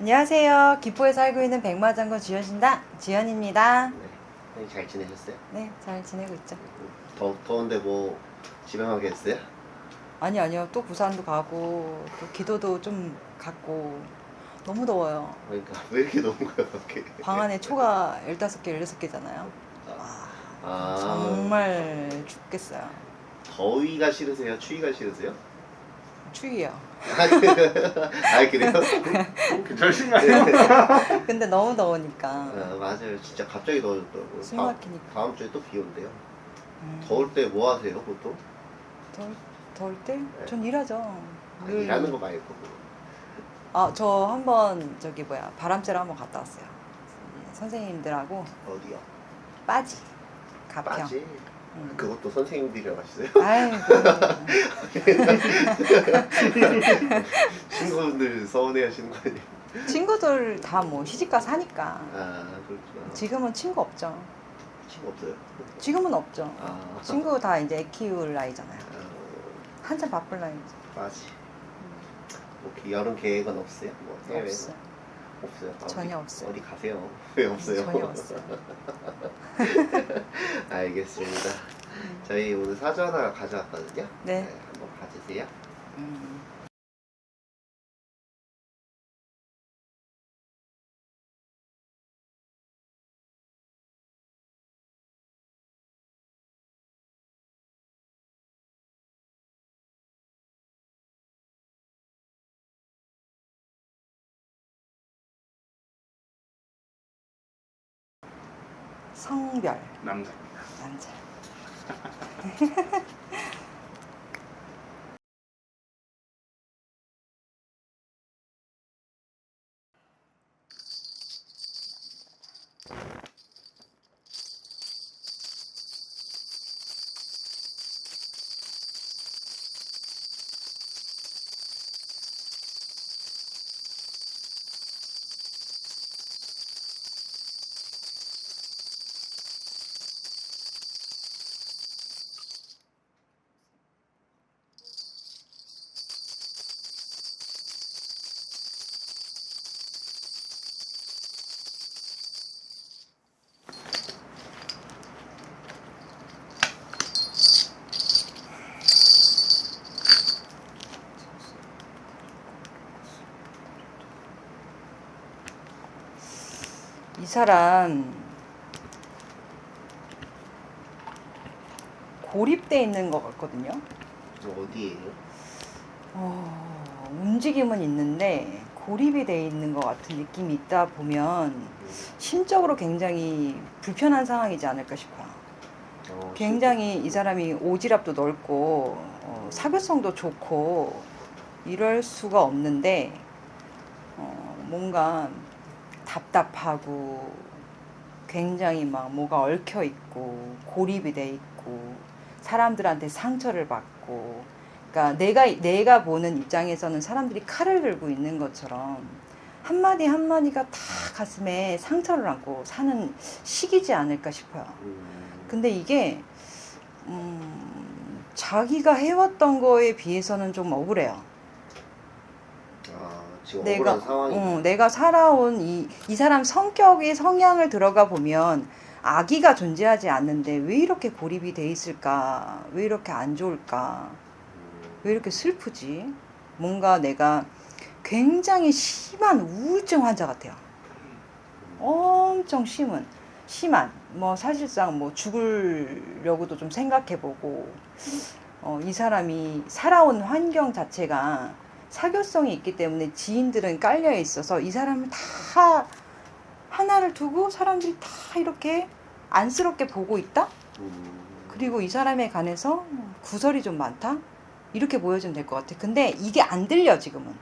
안녕하세요. 기포에 살고 있는 백마장군 지연신다 지연입니다. 네. 형님 잘 지내셨어요? 네, 잘 지내고 있죠. 더, 더운데 뭐 집에만 계셨어요? 아니 아니요. 또 부산도 가고 또 기도도 좀 갔고 너무 더워요. 그러니까 왜 이렇게 더운 거야 밖에? 방 안에 초가 15개, 16개잖아요. 아 정말 죽겠어요. 더위가 싫으세요? 추위가 싫으세요? 추위요. 아 그래요? 괜찮으신가요? 근데 너무 더우니까 아, 맞아요 진짜 갑자기 더워졌더라고요 숨 다음, 막히니까. 다음 주에 또 비 온대요 음, 더울 때 뭐 하세요 보통? 더울, 더울 때? 전 일하죠. 아, 늘. 일하는 거 말고 아, 저 한번 저기 뭐야 바람 쐬러 한번 갔다 왔어요. 선생님들하고 어디요? 빠지, 가평. 빠지? 음. 그것도 선생님들이랑 하시세요? 아유, 친구분들 서운해 하시는 거 아니에요? 친구들 다 뭐 시집가 사니까 아 그렇구나 지금은 친구 없죠. 친구 없어요? 지금은 없죠. 아 친구 다 이제 애 키울 나이잖아요. 아, 한참 바쁠 나이죠. 빠지 뭐 기- 여름 계획은 없어요? 뭐 없어요. 없어요? 아, 전혀 어디- 없어요. 어디 가세요? 왜 없어요? 전혀 없어요. 알겠습니다 저희 오늘 사주 하나 가져왔거든요 네. 한번 봐주세요 음. 성별 남자입니다. 남자. 사람 고립돼 있는 것 같거든요. 어디에요? 어, 움직임은 있는데 고립이 돼 있는 것 같은 느낌이 있다 보면 심적으로 굉장히 불편한 상황이지 않을까 싶어요. 어, 굉장히 이 사람이 오지랖도 넓고 어, 사교성도 좋고 이럴 수가 없는데 어, 뭔가 답답하고 굉장히 막 뭐가 얽혀 있고 고립이 돼 있고 사람들한테 상처를 받고 그러니까 내가 내가 보는 입장에서는 사람들이 칼을 들고 있는 것처럼 한마디 한마디가 다 가슴에 상처를 안고 사는 시기지 않을까 싶어요. 음, 근데 이게 음, 자기가 해왔던 거에 비해서는 좀 억울해요. 아, 지금 내가 억울한 상황이 어, 내가 살아온 이, 이 사람 성격의 성향을 들어가 보면 아기가 존재하지 않는데 왜 이렇게 고립이 돼 있을까? 왜 이렇게 안 좋을까? 음, 왜 이렇게 슬프지? 뭔가 내가 굉장히 심한 우울증 환자 같아요. 엄청 심은 심한 뭐 사실상 뭐 죽으려고도 좀 생각해보고 어, 이 사람이 살아온 환경 자체가 사교성이 있기 때문에 지인들은 깔려 있어서 이 사람을 다 하나를 두고 사람들이 다 이렇게 안쓰럽게 보고 있다. 음, 그리고 이 사람에 관해서 구설이 좀 많다? 이렇게 보여주면 될 것 같아. 근데 이게 안 들려, 지금은.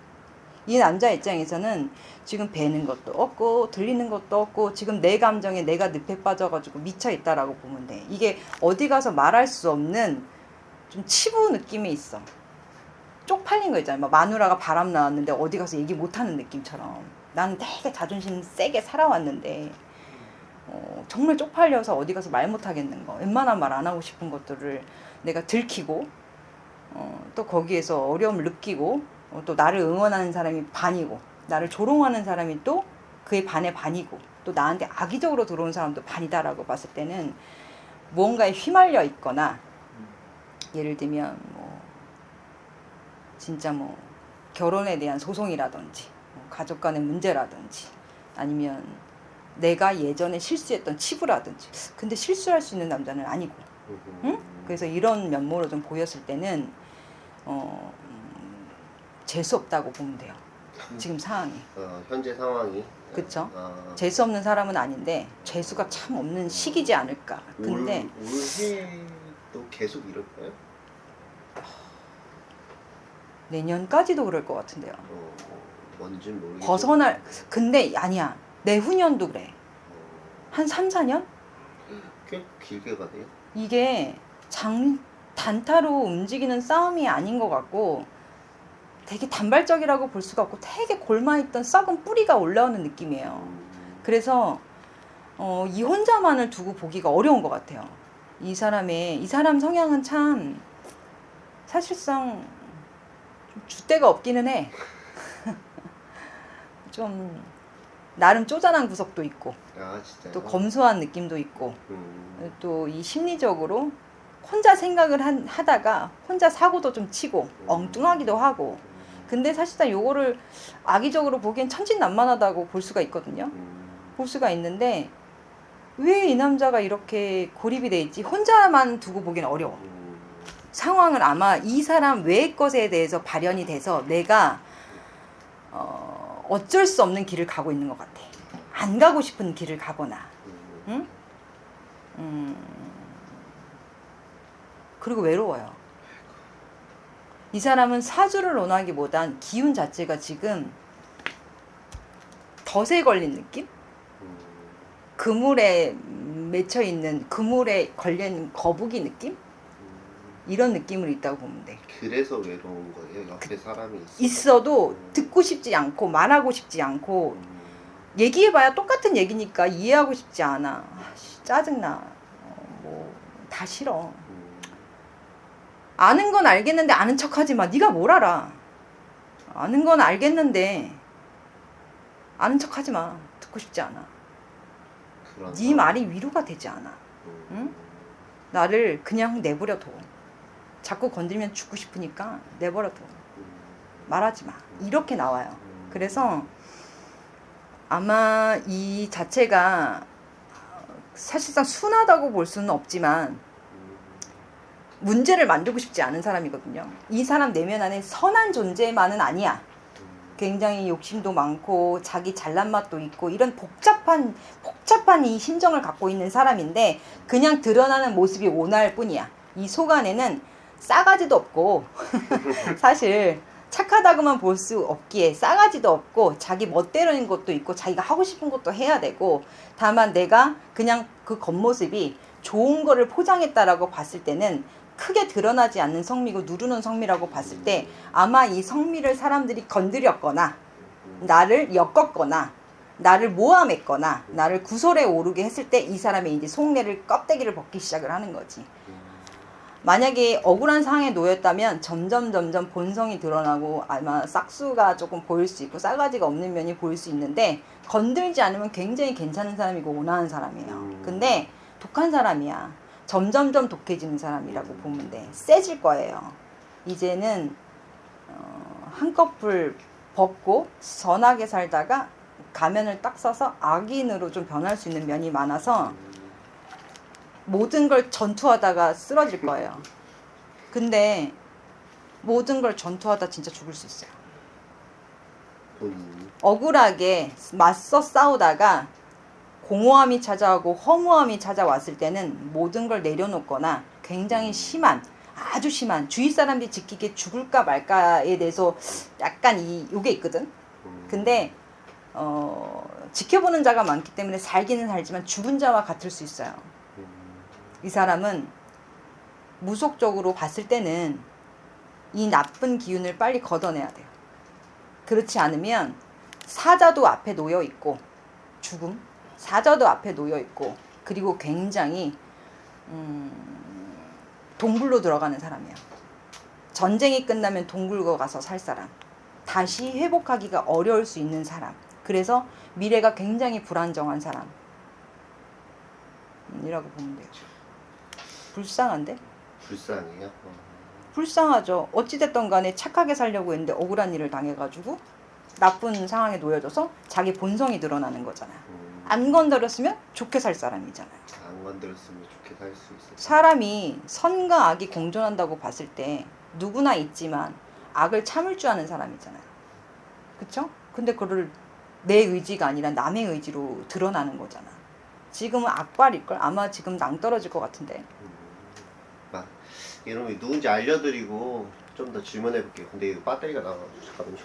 이 남자 입장에서는 지금 뵈는 것도 없고, 들리는 것도 없고, 지금 내 감정에 내가 늪에 빠져가지고 미쳐 있다라고 보면 돼. 이게 어디 가서 말할 수 없는 좀 치부 느낌이 있어. 쪽팔린 거 있잖아요. 막 마누라가 바람 나왔는데 어디 가서 얘기 못하는 느낌처럼. 나는 되게 자존심 세게 살아왔는데, 어, 정말 쪽팔려서 어디 가서 말 못하겠는 거 웬만한 말 안 하고 싶은 것들을 내가 들키고 어, 또 거기에서 어려움을 느끼고 어, 또 나를 응원하는 사람이 반이고 나를 조롱하는 사람이 또 그의 반의 반이고 또 나한테 악의적으로 들어온 사람도 반이다라고 봤을 때는 무언가에 휘말려 있거나 예를 들면 뭐 진짜 뭐 결혼에 대한 소송이라든지 뭐 가족 간의 문제라든지 아니면 내가 예전에 실수했던 치부라든지 근데 실수할 수 있는 남자는 아니고 응? 그래서 이런 면모로 좀 보였을 때는 어, 음, 재수 없다고 보면 돼요 지금 상황이 어, 현재 상황이 그쵸? 아, 재수 없는 사람은 아닌데 재수가 참 없는 시기지 않을까 근데 올, 올해도 계속 이럴까요? 내년까지도 그럴 것 같은데요 어, 뭔지 모르겠지만 벗어날 근데 아니야 내후년도 그래 어, 한 3, 4년? 꽤 길게 가네요. 이게 장 단타로 움직이는 싸움이 아닌 것 같고 되게 단발적이라고 볼 수가 없고 되게 골마있던 썩은 뿌리가 올라오는 느낌이에요. 음, 그래서 어, 이 혼자만을 두고 보기가 어려운 것 같아요. 이 사람의 이 사람 성향은 참 사실상 좀 줏대가 없기는 해. 좀 나름 쪼잔한 구석도 있고 아? 또 검소한 느낌도 있고 음, 또이 심리적으로 혼자 생각을 한- 하다가 혼자 사고도 좀 치고 엉뚱하기도 하고. 음, 근데 사실상 요거를 악의적으로 보기엔 천진난만하다고 볼 수가 있거든요. 음, 볼 수가 있는데 왜 이 남자가 이렇게 고립이 돼 있지? 혼자만 두고 보기는 어려워. 음, 상황을 아마 이 사람 외의 것에 대해서 발현이 돼서 내가 어, 어쩔 수 없는 길을 가고 있는 것 같아 안 가고 싶은 길을 가거나 음, 응? 음. 그리고 외로워요. 이 사람은 사주를 논하기보단 기운 자체가 지금 덫에 걸린 느낌? 음, 그물에 맺혀 있는 그물에 걸린 거북이 느낌? 음. 이런 느낌을 있다고 보면 돼. 그래서 외로운 거예요. 옆에 사람이 있어. 있어도 듣고 싶지 않고 말하고 싶지 않고 음, 얘기해봐야 똑같은 얘기니까 이해하고 싶지 않아. 아, 씨, 짜증나. 어, 뭐, 다 싫어. 음, 아는 건 알겠는데 아는 척하지 마. 네가 뭘 알아? 아는 건 알겠는데 아는 척하지 마. 듣고 싶지 않아. 네 말이 위로가 되지 않아. 음, 응? 나를 그냥 내버려 둬. 자꾸 건드리면 죽고 싶으니까 내버려 둬. 음, 말하지 마. 이렇게 나와요. 음, 그래서 아마 이 자체가 사실상 순하다고 볼 수는 없지만 음, 문제를 만들고 싶지 않은 사람이거든요. 이 사람 내면 안에 선한 존재만은 아니야. 음, 굉장히 욕심도 많고 자기 잘난 맛도 있고 이런 복잡한 복잡한 이 심정을 갖고 있는 사람인데 그냥 드러나는 모습이 온화할 뿐이야. 이 속 안에는 싸가지도 없고 사실 착하다고만 볼 수 없기에 싸가지도 없고 자기 멋대로인 것도 있고 자기가 하고 싶은 것도 해야 되고 다만 내가 그냥 그 겉모습이 좋은 거를 포장했다라고 봤을 때는 크게 드러나지 않는 성미고 누르는 성미라고 봤을 때 아마 이 성미를 사람들이 건드렸거나 음, 나를 엮었거나 나를 모함했거나 나를 구설에 오르게 했을 때 이 사람의 이제 속내를 껍데기를 벗기 시작을 하는 거지. 음, 만약에 억울한 상황에 놓였다면 점점 점점 본성이 드러나고 아마 싹수가 조금 보일 수 있고 싸가지가 없는 면이 보일 수 있는데 건들지 않으면 굉장히 괜찮은 사람이고 온화한 사람이에요. 음. 근데 독한 사람이야. 점점점 독해지는 사람이라고 보면 돼. 세질 거예요. 이제는 어, 한꺼풀 벗고 선하게 살다가 가면을 딱 써서 악인으로 좀 변할 수 있는 면이 많아서 음, 모든 걸 전투하다가 쓰러질 거예요. 근데 모든 걸 전투하다 진짜 죽을 수 있어요. 본인이 억울하게 맞서 싸우다가 공허함이 찾아오고 허무함이 찾아왔을 때는 모든 걸 내려놓거나 굉장히 심한 아주 심한 주위 사람들이 지키기에 죽을까 말까에 대해서 약간 이 요게 있거든. 음, 근데 어, 지켜보는 자가 많기 때문에 살기는 살지만 죽은 자와 같을 수 있어요. 음, 이 사람은 무속적으로 봤을 때는 이 나쁜 기운을 빨리 걷어내야 돼요. 그렇지 않으면 사자도 앞에 놓여 있고 죽음, 사자도 앞에 놓여 있고 그리고 굉장히 음, 동굴로 들어가는 사람이에요. 전쟁이 끝나면 동굴로 가서 살 사람. 다시 회복하기가 어려울 수 있는 사람. 그래서 미래가 굉장히 불안정한 사람. 음, 이라고 보면 돼요. 불쌍한데? 불쌍해요. 어. 불쌍하죠. 어찌됐든 간에 착하게 살려고 했는데 억울한 일을 당해가지고 나쁜 상황에 놓여져서 자기 본성이 드러나는 거잖아요. 음, 안 건드렸으면 좋게 살 사람이잖아요. 안 건드렸으면 좋게 살 수 있어. 사람이 선과 악이 공존한다고 봤을 때 누구나 있지만 악을 참을 줄 아는 사람이잖아요. 그쵸? 근데 그거를 내 의지가 아니라 남의 의지로 드러나는 거잖아. 지금은 악발일걸? 아마 지금 낭떨어질 것 같은데. 음, 막 이름이 누군지 알려드리고 좀 더 질문해 볼게요. 근데 이거 배터리가 나가지고 잠깐만요.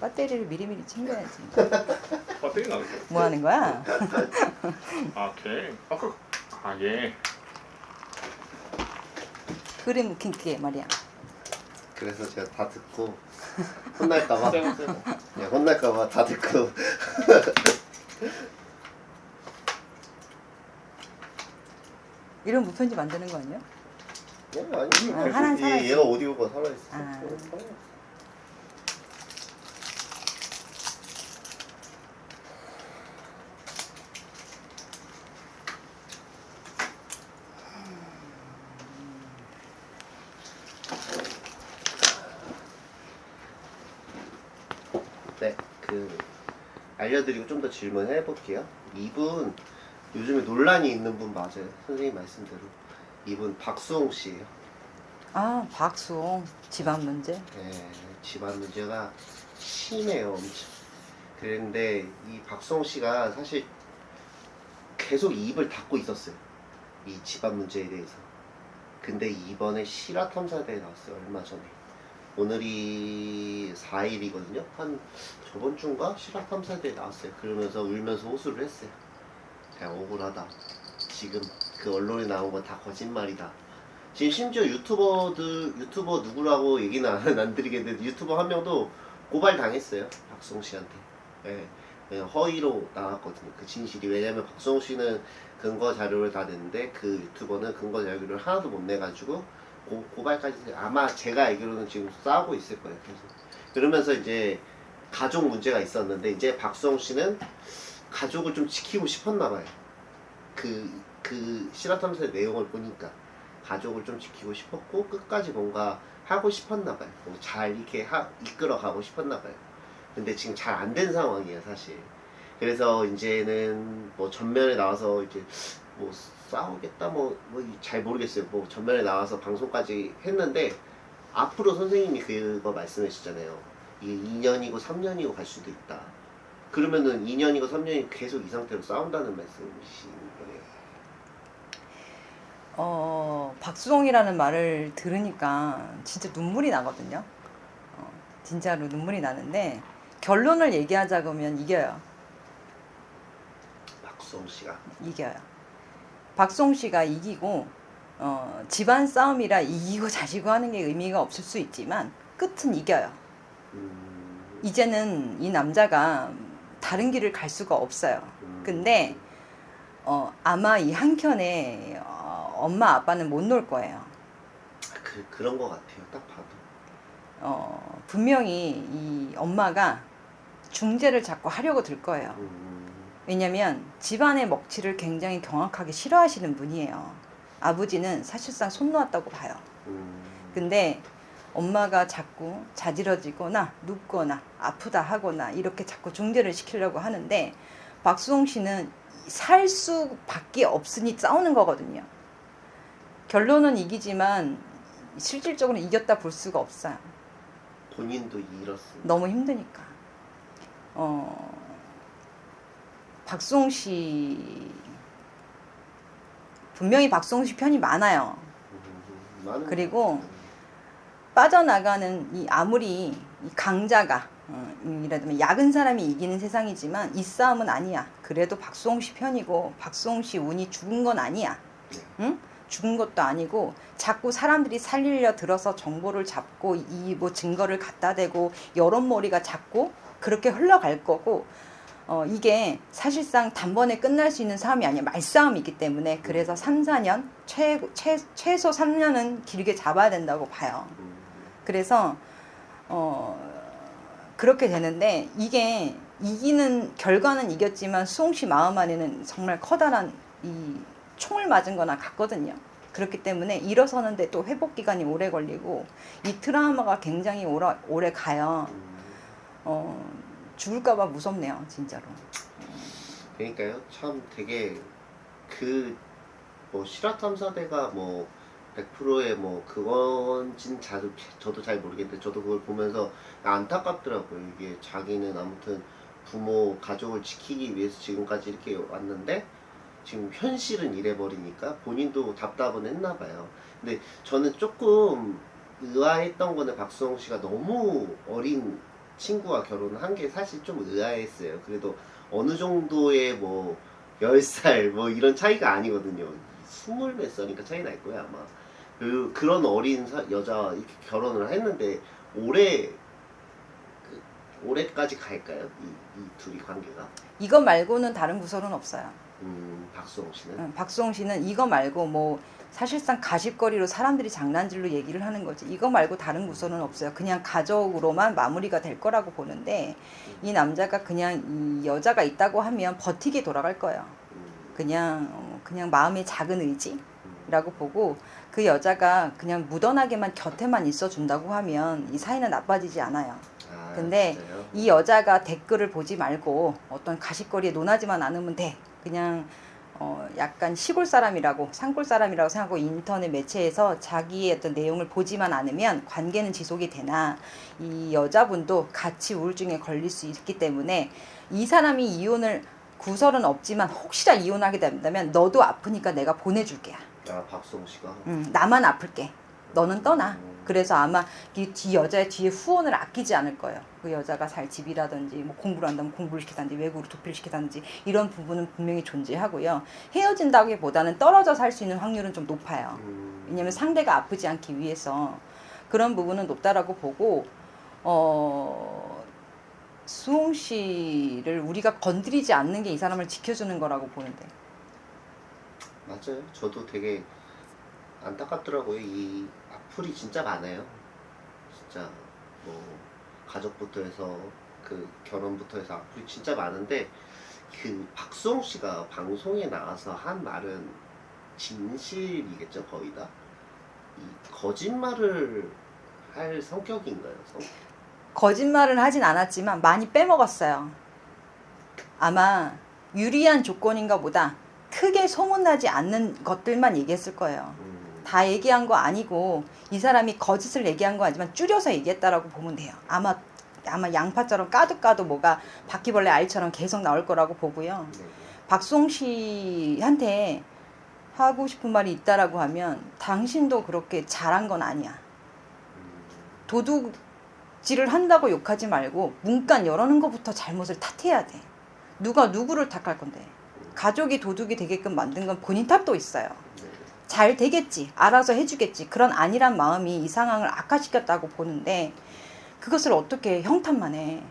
배터리를 미리미리 챙겨야지. 배터리 나왔어. 뭐 하는 거야? 아, 걔. 아까 아, 예. 그림 웃긴 게 말이야. 그래서 제가 다 듣고 혼날까봐. 네, 혼날까봐 다 듣고 이런 무편지 만드는 거 아니야? 네, 아니 아, 하나 살아있어. 얘, 얘가 오디오가 살아있어. 아. 네, 그 알려드리고 좀 더 질문해 볼게요. 이분 요즘에 논란이 있는 분 맞아요. 선생님 말씀대로 이분 박수홍 씨예요. 아, 박수홍. 집안 문제. 네, 집안 문제가 심해요, 엄청. 그런데 이 박수홍 씨가 사실 계속 입을 닫고 있었어요. 이 집안 문제에 대해서. 근데 이번에 실화 탐사대에 나왔어요, 얼마 전에. 오늘이 4일이거든요. 한 저번 주인가 실화 탐사대에 나왔어요. 그러면서 울면서 호소를 했어요. 그냥 억울하다. 지금 그 언론에 나온 건 다 거짓말이다. 지금 심지어 유튜버들 유튜버 누구라고 얘기는 안, 안 드리겠는데 유튜버 한 명도 고발 당했어요 박수홍 씨한테. 예, 그냥 허위로 나왔거든요 그 진실이. 왜냐면 박수홍 씨는 근거 자료를 다 냈는데 그 유튜버는 근거 자료를 하나도 못 내가지고 고, 고발까지 아마 제가 알기로는 지금 싸우고 있을 거예요 그래서 그러면서 이제 가족 문제가 있었는데 이제 박수홍 씨는 가족을 좀 지키고 싶었나 봐요 그, 그 실화탐사의 내용을 보니까 가족을 좀 지키고 싶었고 끝까지 뭔가 하고 싶었나 봐요. 뭐 잘 이렇게 하, 이끌어 가고 싶었나 봐요. 근데 지금 잘 안 된 상황이에요, 사실. 그래서 이제는 뭐 전면에 나와서 이제 뭐 싸우겠다 뭐뭐잘 모르겠어요. 뭐 전면에 나와서 방송까지 했는데 앞으로 선생님이 그거 말씀해 주잖아요. 이게 2년이고 3년이고 갈 수도 있다. 그러면은 2년이고 3년이 계속 이 상태로 싸운다는 말씀이신 거네요. 어, 박수홍이라는 말을 들으니까 진짜 눈물이 나거든요. 어, 진짜로 눈물이 나는데 결론을 얘기하자 그러면 이겨요. 박수홍 씨가 이겨요. 박수홍 씨가 이기고 어, 집안 싸움이라 이기고 자시고 하는 게 의미가 없을 수 있지만 끝은 이겨요. 음, 이제는 이 남자가 다른 길을 갈 수가 없어요. 음, 근데 어, 아마 이 한켠에 어, 엄마 아빠는 못 놀 거예요. 그, 그런 것 같아요. 딱 봐도. 어, 분명히 이 엄마가 중재를 자꾸 하려고 들 거예요. 음, 왜냐면 집안의 먹칠을 굉장히 경악하게 싫어하시는 분이에요. 아버지는 사실상 손 놓았다고 봐요. 음, 근데 엄마가 자꾸 자지러지거나 눕거나 아프다 하거나 이렇게 자꾸 중재를 시키려고 하는데 박수홍 씨는 살 수밖에 없으니 싸우는 거거든요. 결론은 이기지만 실질적으로 이겼다 볼 수가 없어요. 본인도 잃었습니다. 너무 힘드니까. 어, 박수홍 씨 분명히 박수홍 씨 편이 많아요. 음, 그리고 것 빠져나가는 이 아무리 이 강자가 어, 이라면 약은 사람이 이기는 세상이지만 이 싸움은 아니야. 그래도 박수홍 씨 편이고 박수홍 씨 운이 죽은 건 아니야. 응? 죽은 것도 아니고 자꾸 사람들이 살리려 들어서 정보를 잡고 이 뭐 증거를 갖다 대고 여론몰이가 자꾸 그렇게 흘러갈 거고 어, 이게 사실상 단번에 끝날 수 있는 싸움이 아니야. 말싸움이기 때문에 그래서 3, 4년 최, 최, 최소 3년은 길게 잡아야 된다고 봐요. 음, 그래서 어 그렇게 되는데 이게 이기는 결과는 이겼지만 수홍 씨 마음 안에는 정말 커다란 이 총을 맞은 거나 같거든요. 그렇기 때문에 일어서는데 또 회복 기간이 오래 걸리고 이 트라우마가 굉장히 오래, 오래 가요. 음, 어, 죽을까봐 무섭네요, 진짜로. 그러니까요. 참 되게 그 뭐 실화 탐사대가 뭐 100%의 뭐 그건진 저도, 저도 잘 모르겠는데 저도 그걸 보면서 안타깝더라고요. 이게 자기는 아무튼 부모 가족을 지키기 위해서 지금까지 이렇게 왔는데 지금 현실은 이래버리니까 본인도 답답은 했나 봐요. 근데 저는 조금 의아했던 거는 박수홍 씨가 너무 어린 친구와 결혼한 게 사실 좀 의아했어요. 그래도 어느 정도의 뭐 10살 뭐 이런 차이가 아니거든요. 스물 몇 살이니까 차이 날 거야 아마. 그, 그런 어린 사- 여자 이렇게 결혼을 했는데 올해 그, 올해까지 갈까요? 이, 이 둘이 관계가? 이거 말고는 다른 구설은 없어요. 음 박수홍 씨는 응, 박수홍 씨는 이거 말고 뭐 사실상 가십거리로 사람들이 장난질로 얘기를 하는 거지. 이거 말고 다른 구설은 없어요. 그냥 가족으로만 마무리가 될 거라고 보는데 이 남자가 그냥 이 여자가 있다고 하면 버티게 돌아갈 거예요. 음, 그냥 어, 그냥 마음의 작은 의지라고 음, 보고 그 여자가 그냥 무던하게만 곁에만 있어 준다고 하면 이 사이는 나빠지지 않아요. 아, 근데 진짜요? 이 여자가 댓글을 보지 말고 어떤 가십거리에 논하지만 않으면 돼. 그냥 어 약간 시골 사람이라고 산골 사람이라고 생각하고 인터넷 매체에서 자기의 어떤 내용을 보지만 않으면 관계는 지속이 되나 이 여자분도 같이 우울증에 걸릴 수 있기 때문에 이 사람이 이혼을 구설은 없지만 혹시나 이혼하게 된다면 너도 아프니까 내가 보내줄게. 아 박수홍 씨가 음, 나만 아플게. 너는 떠나. 음. 그래서 아마 이 뒤 여자의 뒤에 후원을 아끼지 않을 거예요. 그 여자가 살 집이라든지 뭐 공부를 한다면 공부를 시키다든지 외국으로 도피를 시키다든지 이런 부분은 분명히 존재하고요. 헤어진다기보다는 떨어져 살 수 있는 확률은 좀 높아요. 음, 왜냐면 상대가 아프지 않기 위해서 그런 부분은 높다라고 보고 어 수홍 씨를 우리가 건드리지 않는 게 이 사람을 지켜주는 거라고 보는데 맞아요. 저도 되게 안타깝더라고요. 이 악플이 진짜 많아요. 진짜 뭐 가족부터 해서 그 결혼부터 해서 악플이 진짜 많은데 그 박수홍 씨가 방송에 나와서 한 말은 진실이겠죠 거의 다. 이 거짓말을 할 성격인가요? 성... 거짓말을 하진 않았지만 많이 빼먹었어요. 아마 유리한 조건인가 보다 크게 소문나지 않는 것들만 얘기했을 거예요. 음, 다 얘기한 거 아니고 이 사람이 거짓을 얘기한 거 아니지만 줄여서 얘기했다라고 보면 돼요. 아마 아마 양파처럼 까도 까도 뭐가 바퀴벌레 알처럼 계속 나올 거라고 보고요. 네. 박송 씨한테 하고 싶은 말이 있다라고 하면 당신도 그렇게 잘한 건 아니야. 음, 도둑질을 한다고 욕하지 말고 문간 열어놓은 것부터 잘못을 탓해야 돼. 누가 누구를 탓할 건데. 가족이 도둑이 되게끔 만든 건 본인 탓도 있어요. 네. 잘 되겠지. 알아서 해주겠지. 그런 안일한 마음이 이 상황을 악화시켰다고 보는데 그것을 어떻게 형탓만 해.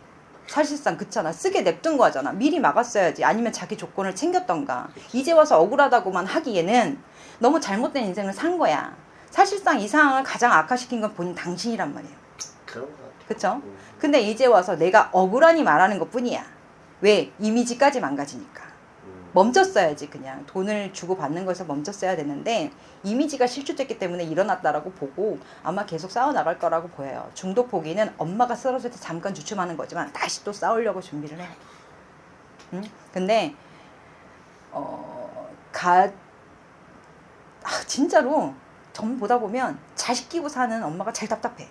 사실상 그렇잖아. 쓰게 냅둔 거잖아. 미리 막았어야지. 아니면 자기 조건을 챙겼던가. 이제 와서 억울하다고만 하기에는 너무 잘못된 인생을 산 거야. 사실상 이 상황을 가장 악화시킨 건 본인 당신이란 말이에요. 그런. 그쵸? 음, 근데 이제 와서 내가 억울하니 말하는 것 뿐이야. 왜? 이미지까지 망가지니까. 음, 멈췄어야지 그냥 돈을 주고 받는 거에서 멈췄어야 되는데 이미지가 실추됐기 때문에 일어났다라고 보고 아마 계속 싸워 나갈 거라고 보여요. 중독 포기는 엄마가 쓰러질 때 잠깐 주춤하는 거지만 다시 또 싸우려고 준비를 해. 응? 근데 어 가 아, 진짜로 전 보다 보면 자식 끼고 사는 엄마가 제일 답답해.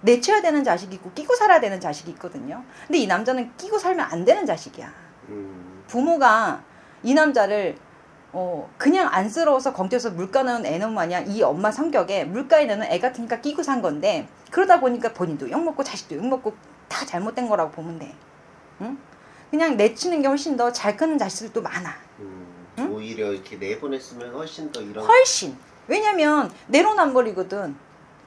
내쳐야 되는 자식이 있고 끼고 살아야 되는 자식이 있거든요. 근데 이 남자는 끼고 살면 안 되는 자식이야. 음, 부모가 이 남자를 어 그냥 안쓰러워서 검태서 물가 넣은 애는 마냥 이 엄마 성격에 물가에 넣는 애 같으니까 끼고 산 건데 그러다 보니까 본인도 욕먹고 자식도 욕먹고 다 잘못된 거라고 보면 돼. 응? 그냥 내치는 게 훨씬 더 잘 크는 자식들도 많아. 음, 응? 오히려 이렇게 내보냈으면 훨씬 더 이런 훨씬. 왜냐면 내로남불이거든.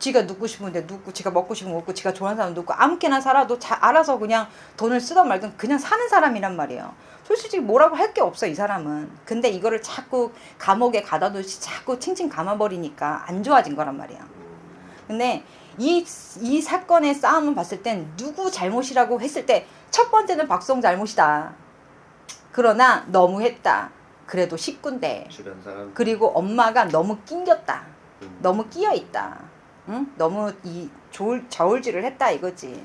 지가 눕고 싶은데 눕고 지가 먹고 싶은 거 먹고 지가 좋아하는 사람 눕고 아무렇게나 살아도 자, 알아서 그냥 돈을 쓰던 말든 그냥 사는 사람이란 말이에요. 솔직히 뭐라고 할 게 없어 이 사람은. 근데 이거를 자꾸 감옥에 가다 두시 자꾸 칭칭 감아버리니까 안 좋아진 거란 말이야. 음, 근데 이, 이 사건의 싸움을 봤을 땐 누구 잘못이라고 했을 때 첫 번째는 박송 잘못이다. 그러나 너무했다. 그래도 사람 그리고 엄마가 너무 낑겼다. 음, 너무 끼어 있다. 응? 너무 이 저울, 저울질을 했다 이거지.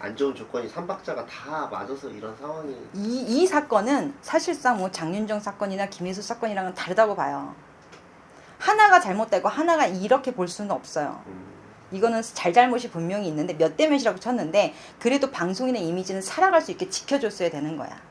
안 좋은 조건이 삼박자가 다 맞아서 이런 상황이 이, 이 사건은 사실상 뭐 장윤정 사건이나 김혜수 사건이랑은 다르다고 봐요. 하나가 잘못되고 하나가 이렇게 볼 수는 없어요. 음, 이거는 잘잘못이 분명히 있는데 몇 대 몇이라고 쳤는데 그래도 방송인의 이미지는 살아갈 수 있게 지켜줬어야 되는 거야. 음.